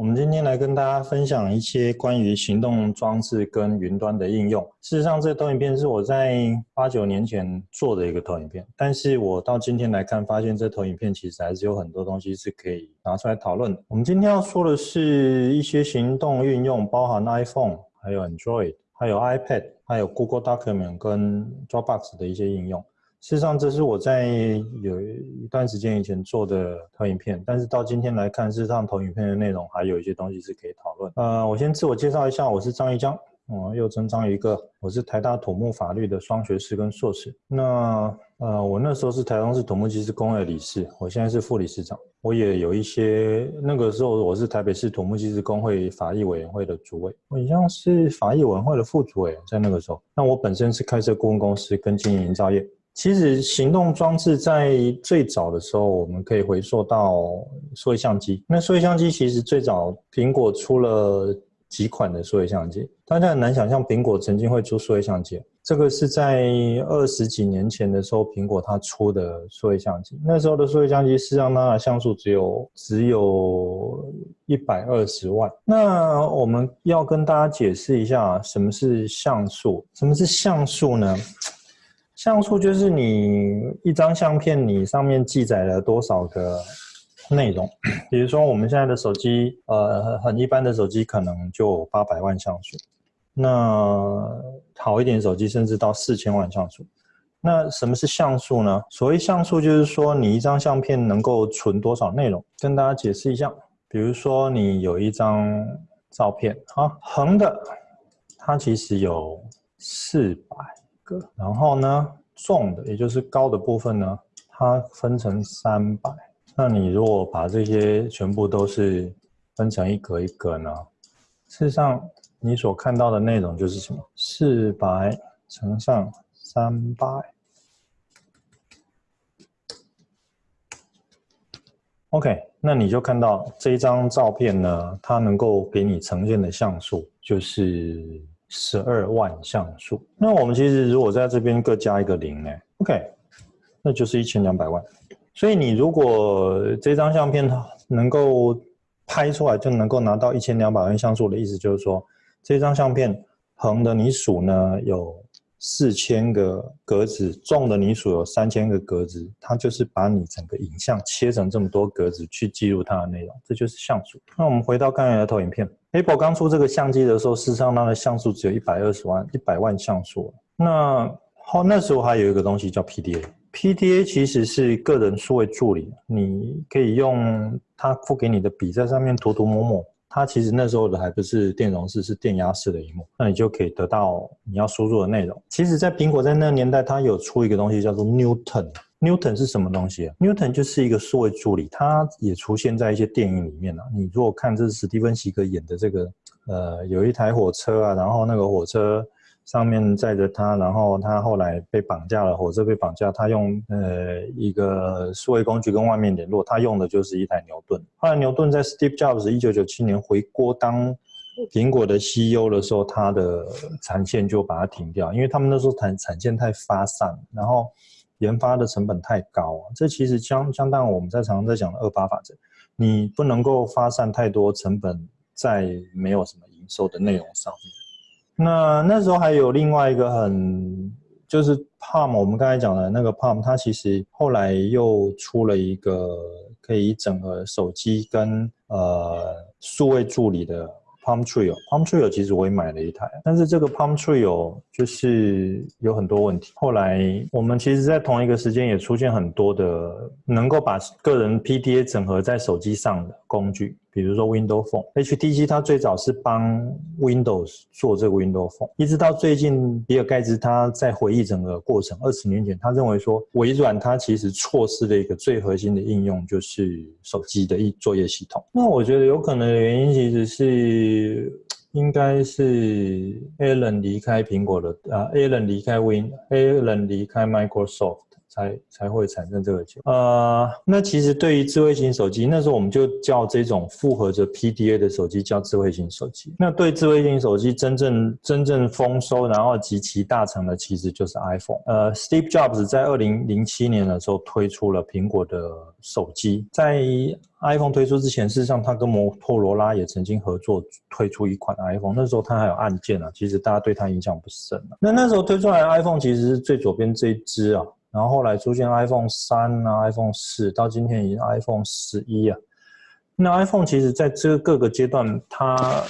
我们今天来跟大家分享一些关于行动装置跟云端的应用。事实上，这投影片是我在八九年前做的一个投影片，但是我到今天来看，发现这投影片其实还是有很多东西是可以拿出来讨论的。我们今天要说的是一些行动运用，包含 iPhone、还有 Android、还有 iPad、还有 Google Document 跟 Dropbox 的一些应用。事实上，这是我在有一段时间以前做的投影片，但是到今天来看，事实上投影片的内容还有一些东西是可以讨论。呃，我先自我介绍一下，我是张一江，嗯，又称张一个，我是台大土木法律的双学士跟硕士。那呃，我那时候是台中市土木技师工会理事，我现在是副理事长。我也有一些那个时候我是台北市土木技师工会法律委员会的主委，我一样是法律委员会的副主委，在那个时候。那我本身是开设顾问公司跟经营营造业。其实行动装置在最早的时候，我们可以回溯到数位相机。那数位相机其实最早苹果出了几款的数位相机，大家很难想象苹果曾经会出数位相机。这个是在二十几年前的时候，苹果它出的数位相机。那时候的数位相机，事实上它的像素只有只有一百二十万。那我们要跟大家解释一下，什么是像素？什么是像素呢？像素就是你一张相片，你上面记载了多少个内容。比如说我们现在的手机，呃，很一般的手机可能就八百万像素，那好一点手机甚至到四千万像素。那什么是像素呢？所谓像素就是说你一张相片能够存多少内容。跟大家解释一下，比如说你有一张照片，啊，横的它其实有四百。然后呢，重的也就是高的部分呢，它分成三百。那你如果把这些全部都是分成一格一格呢，事实上你所看到的内容就是什么？四百乘上三百。OK，那你就看到这一张照片呢，它能够给你呈现的像素就是。十二万像素，那我们其实如果在这边各加一个零呢，OK，那就是一千两百万。所以你如果这张相片它能够拍出来就能够拿到一千两百万像素的意思，就是说这张相片横的你数呢有。四千个格子，纵的你数有三千个格子，它就是把你整个影像切成这么多格子去记录它的内容，这就是像素。那我们回到刚才的投影片，Apple 刚出这个相机的时候，事实上它的像素只有一百二十万，一百万像素。那好，那时候还有一个东西叫 PDA，PDA 其实是个人数位助理，你可以用它付给你的笔在上面涂涂抹抹。它其实那时候的还不是电容式，是电压式的荧幕，那你就可以得到你要输入的内容。其实，在苹果在那个年代，它有出一个东西叫做 Newton。Newton 是什么东西啊？Newton 就是一个数位助理，它也出现在一些电影里面了。你如果看这是史蒂芬席格演的这个，呃，有一台火车啊，然后那个火车。上面载着他，然后他后来被绑架了，火车被绑架，他用呃一个数位工具跟外面联络，他用的就是一台牛顿。后来牛顿在 Steve Jobs 一九九七年回国当苹果的 CEO 的时候，他的产线就把它停掉，因为他们那时候产产线太发散，然后研发的成本太高啊。这其实相相当于我们在常常在讲的二八法则，你不能够发散太多成本在没有什么营收的内容上面。那那时候还有另外一个很，就是 Palm，我们刚才讲的那个 Palm，它其实后来又出了一个可以整合手机跟呃数位助理的。Palm Trio，Palm Trio 其实我也买了一台，但是这个 Palm Trio 就是有很多问题。后来我们其实，在同一个时间也出现很多的能够把个人 PDA 整合在手机上的工具，比如说 Windows Phone，HTC 它最早是帮 Windows 做这个 Windows Phone，一直到最近，比尔盖茨他在回忆整个过程，二十年前，他认为说微软它其实错失了一个最核心的应用，就是手机的一作业系统。那我觉得有可能的原因其实是。应该是 Alan 离开苹果的啊，Alan 离开 Win，Alan 离开 Microsoft，才才会产生这个结果。呃，那其实对于智慧型手机，那时候我们就叫这种复合着 PDA 的手机叫智慧型手机。那对智慧型手机真正真正丰收，然后极其大成的，其实就是 iPhone。呃，Steve Jobs 在二零零七年的时候推出了苹果的手机，在 iPhone 推出之前，事实上他跟摩托罗拉也曾经合作推出一款 iPhone。那时候他还有按键啊，其实大家对他印象不深。那那时候推出来的 iPhone 其实是最左边这一支啊。然后后来出现 iPhone 三啊，iPhone 四，到今天已经 iPhone 十一啊。那 iPhone 其实在这各个阶段，它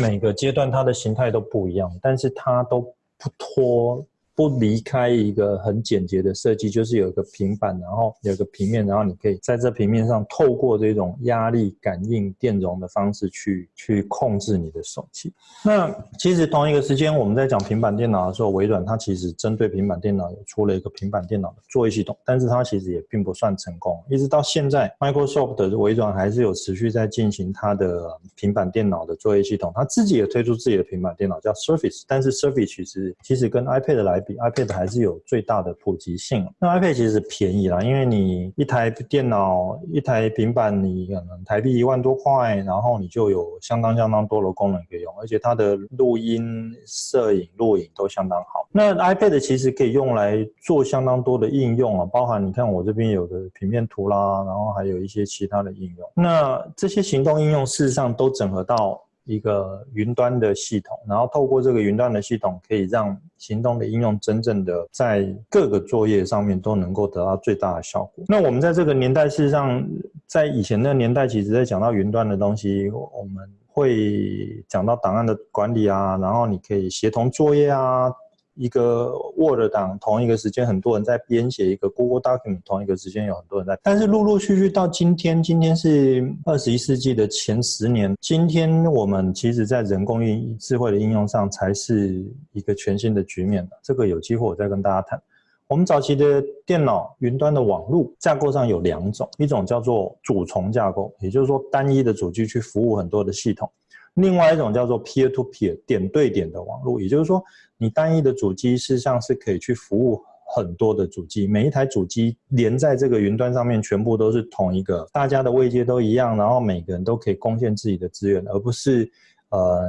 每个阶段它的形态都不一样，但是它都不脱。不离开一个很简洁的设计，就是有一个平板，然后有一个平面，然后你可以在这平面上透过这种压力感应电容的方式去去控制你的手机。那其实同一个时间，我们在讲平板电脑的时候，微软它其实针对平板电脑出了一个平板电脑的作业系统，但是它其实也并不算成功。一直到现在，Microsoft 的微软还是有持续在进行它的平板电脑的作业系统，它自己也推出自己的平板电脑叫 Surface，但是 Surface 其实其实跟 iPad 来。比 iPad 还是有最大的普及性。那 iPad 其实便宜啦，因为你一台电脑、一台平板，你可能台币一万多块，然后你就有相当相当多的功能可以用，而且它的录音、摄影、录影都相当好。那 iPad 其实可以用来做相当多的应用啊，包含你看我这边有的平面图啦，然后还有一些其他的应用。那这些行动应用事实上都整合到。一个云端的系统，然后透过这个云端的系统，可以让行动的应用真正的在各个作业上面都能够得到最大的效果。那我们在这个年代，事实上，在以前的年代，其实在讲到云端的东西，我们会讲到档案的管理啊，然后你可以协同作业啊。一个 Word 档同一个时间，很多人在编写一个 Google Document，同一个时间有很多人在。但是陆陆续续到今天，今天是二十一世纪的前十年，今天我们其实在人工运智慧的应用上才是一个全新的局面这个有机会我再跟大家谈。我们早期的电脑云端的网络架构上有两种，一种叫做主从架构，也就是说单一的主机去服务很多的系统。另外一种叫做 peer to peer 点对点的网络，也就是说，你单一的主机事实上是可以去服务很多的主机，每一台主机连在这个云端上面，全部都是同一个，大家的位阶都一样，然后每个人都可以贡献自己的资源，而不是呃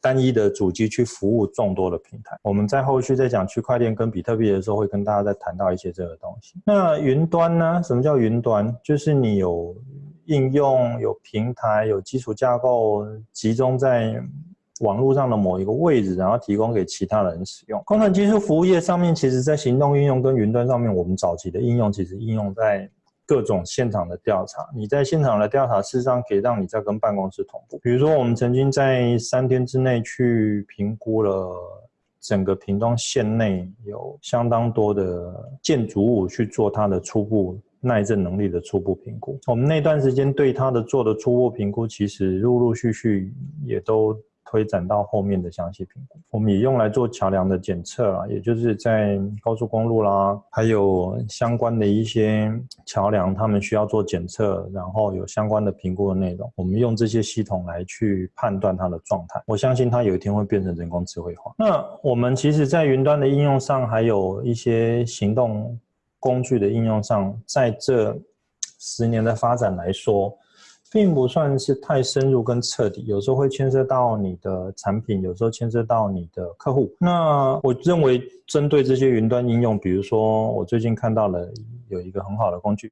单一的主机去服务众多的平台。我们在后续在讲区块链跟比特币的时候，会跟大家再谈到一些这个东西。那云端呢？什么叫云端？就是你有。应用有平台有基础架构集中在网络上的某一个位置，然后提供给其他人使用。工程技术服务业上面，其实在行动应用跟云端上面，我们早期的应用其实应用在各种现场的调查。你在现场的调查，事实上可以让你在跟办公室同步。比如说，我们曾经在三天之内去评估了整个屏东县内有相当多的建筑物去做它的初步。耐震能力的初步评估，我们那段时间对它的做的初步评估，其实陆陆续续也都推展到后面的详细评估。我们也用来做桥梁的检测啊，也就是在高速公路啦，还有相关的一些桥梁，他们需要做检测，然后有相关的评估的内容，我们用这些系统来去判断它的状态。我相信它有一天会变成人工智慧化。那我们其实，在云端的应用上，还有一些行动。工具的应用上，在这十年的发展来说，并不算是太深入跟彻底，有时候会牵涉到你的产品，有时候牵涉到你的客户。那我认为，针对这些云端应用，比如说我最近看到了有一个很好的工具。